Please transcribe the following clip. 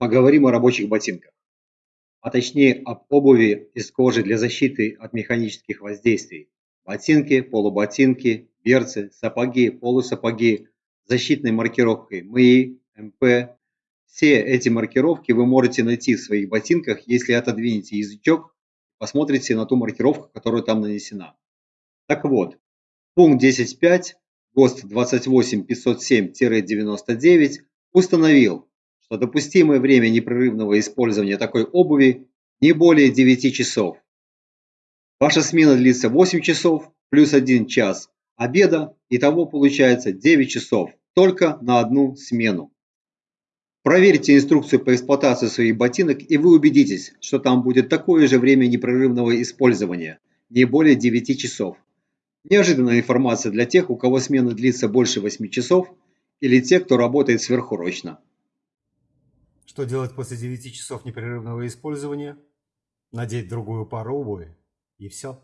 поговорим о рабочих ботинках, а точнее об обуви из кожи для защиты от механических воздействий. Ботинки, полуботинки, берцы, сапоги, полусапоги, защитной маркировкой МИ, МП. Все эти маркировки вы можете найти в своих ботинках, если отодвинете язычок, посмотрите на ту маркировку, которая там нанесена. Так вот, пункт 10.5 ГОСТ 28507-99 установил, что допустимое время непрерывного использования такой обуви не более 9 часов. Ваша смена длится 8 часов плюс 1 час обеда, итого получается 9 часов только на одну смену. Проверьте инструкцию по эксплуатации своих ботинок и вы убедитесь, что там будет такое же время непрерывного использования, не более 9 часов. Неожиданная информация для тех, у кого смена длится больше 8 часов, или те, кто работает сверхурочно. Что делать после 9 часов непрерывного использования? Надеть другую пару обуви и все.